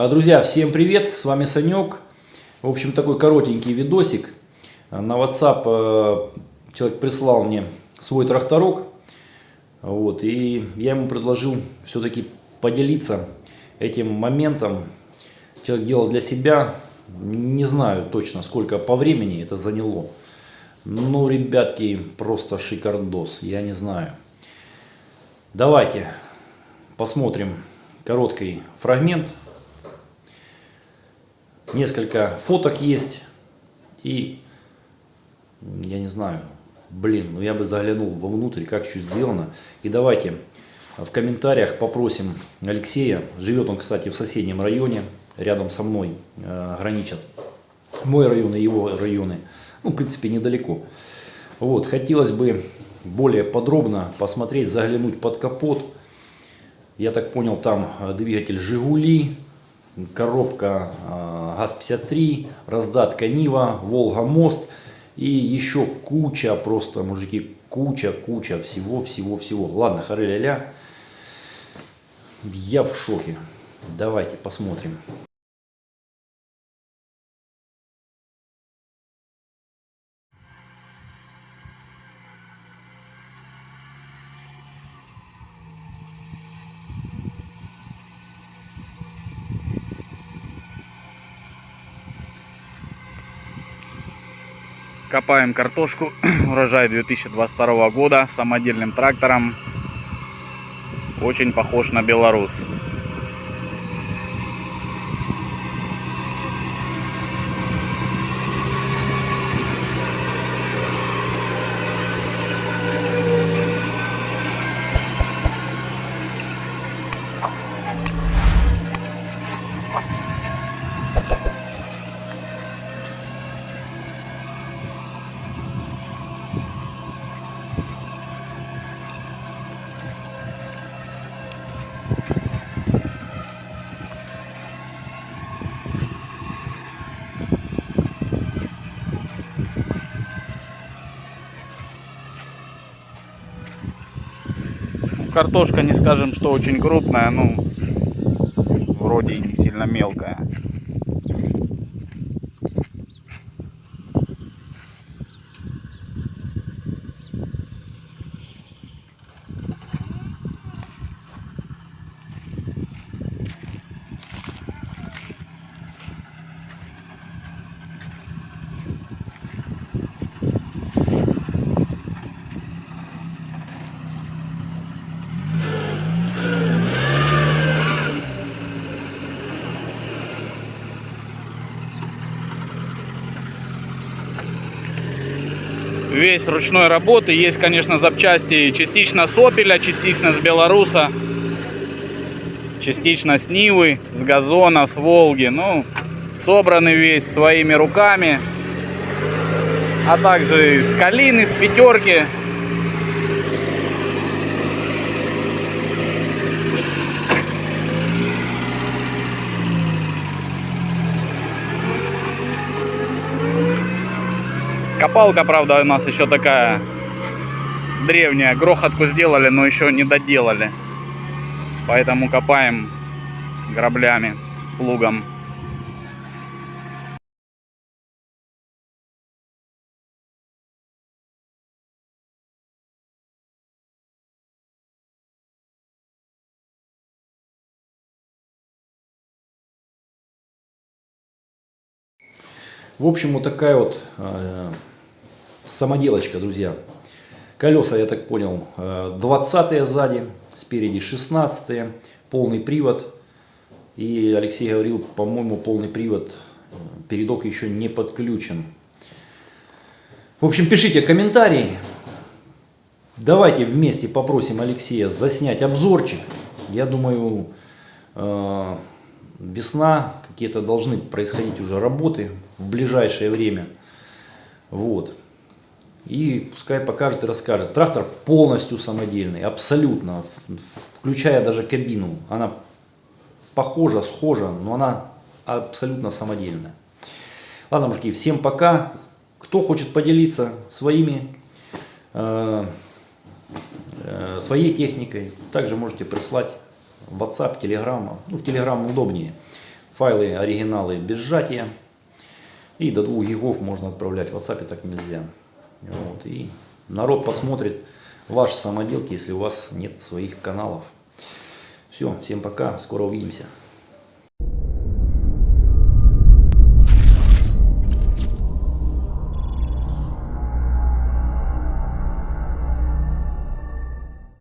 А, Друзья, всем привет, с вами Санек. В общем, такой коротенький видосик. На WhatsApp э, человек прислал мне свой тракторок. Вот, и я ему предложил все-таки поделиться этим моментом. Человек делал для себя, не знаю точно сколько по времени это заняло. Ну, ребятки, просто шикардос, я не знаю. Давайте посмотрим короткий фрагмент. Несколько фоток есть. И, я не знаю, блин, ну я бы заглянул вовнутрь, как что сделано. И давайте в комментариях попросим Алексея. Живет он, кстати, в соседнем районе, рядом со мной э, граничат. Мой район и его районы. Ну, в принципе, недалеко. Вот, хотелось бы более подробно посмотреть, заглянуть под капот. Я так понял, там э, двигатель «Жигули», коробка э, ГАЗ-53, раздатка «Нива», «Волга-Мост» и еще куча, просто, мужики, куча, куча всего-всего-всего. Ладно, хары-ля-ля, я в шоке. Давайте посмотрим. Копаем картошку, урожай 2022 года самодельным трактором. Очень похож на Беларус. Картошка не скажем, что очень крупная, ну вроде и не сильно мелкая. Весь ручной работы. Есть, конечно, запчасти частично с Опеля, частично с Беларуса, частично с Нивы, с Газона, с Волги. Ну, собраны весь своими руками. А также с Калины, с Пятерки. Копалка, правда, у нас еще такая древняя. Грохотку сделали, но еще не доделали. Поэтому копаем граблями, плугом. В общем, вот такая вот э, самоделочка, друзья. Колеса, я так понял, 20 сзади, спереди 16 полный привод. И Алексей говорил, по-моему, полный привод, передок еще не подключен. В общем, пишите комментарии. Давайте вместе попросим Алексея заснять обзорчик. Я думаю, э, весна, какие-то должны происходить уже работы в ближайшее время. Вот. И пускай покажет и расскажет. Трактор полностью самодельный, абсолютно, включая даже кабину. Она похожа, схожа, но она абсолютно самодельная. Ладно, мужики, всем пока. Кто хочет поделиться своими, э, э, своей техникой, также можете прислать WhatsApp, Telegram. Ну, в Telegram удобнее. файлы, оригиналы без сжатия. И до 2 гигов можно отправлять в WhatsApp, так нельзя. Вот. И народ посмотрит ваши самоделки, если у вас нет своих каналов. Все, всем пока, скоро увидимся.